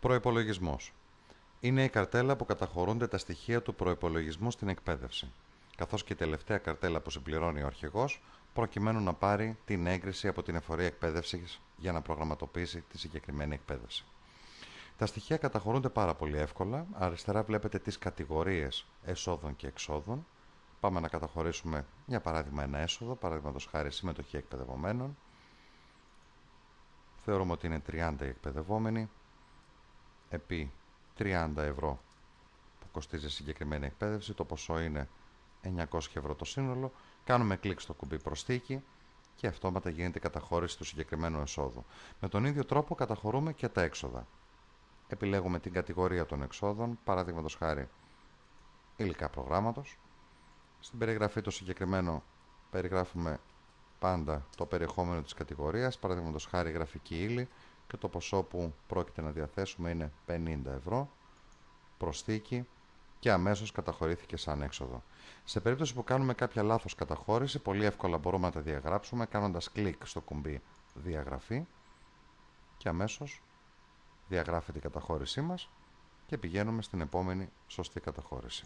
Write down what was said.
Προπολογισμό. Είναι η καρτέλα που καταχωρούνται τα στοιχεία του προπολογισμού στην εκπαίδευση, καθώς και η τελευταία καρτέλα που συμπληρώνει ο αρχηγός, προκειμένου να πάρει την έγκριση από την εφορία εκπαίδευσης για να προγραμματοποιήσει τη συγκεκριμένη εκπαίδευση. Τα στοιχεία καταχωρούνται πάρα πολύ εύκολα. Αριστερά βλέπετε τις κατηγορίες εσόδων και εξόδων. Πάμε να καταχωρήσουμε, για παράδειγμα, ένα έσοδο, παραδείγματος χάρη συμμετοχή εκπαιδευομένων. Θεωρούμε ότι είναι 30 οι εκπαιδευόμενοι, επί 30 ευρώ που κοστίζει η συγκεκριμένη εκπαίδευση, το ποσό είναι 900 ευρώ το σύνολο. Κάνουμε κλικ στο κουμπί προσθήκη και αυτόματα γίνεται η καταχώρηση του συγκεκριμένου εσόδου. Με τον ίδιο τρόπο καταχωρούμε και τα έξοδα επιλέγουμε την κατηγορία των εξόδων, παραδείγματος χάρη υλικά προγράμματος. Στην περιγραφή του συγκεκριμένου περιγράφουμε πάντα το περιεχόμενο της κατηγορίας, παραδείγματος χάρη γραφική ύλη και το ποσό που πρόκειται να διαθέσουμε είναι 50 ευρώ, προσθήκη και αμέσως καταχωρήθηκε σαν έξοδο. Σε περίπτωση που κάνουμε κάποια λάθος καταχώρηση, πολύ εύκολα μπορούμε να τα διαγράψουμε κάνοντας κλικ στο κουμπί διαγραφή και αμέσως διαγράφεται η καταχώρησή μας και πηγαίνουμε στην επόμενη σωστή καταχώρηση.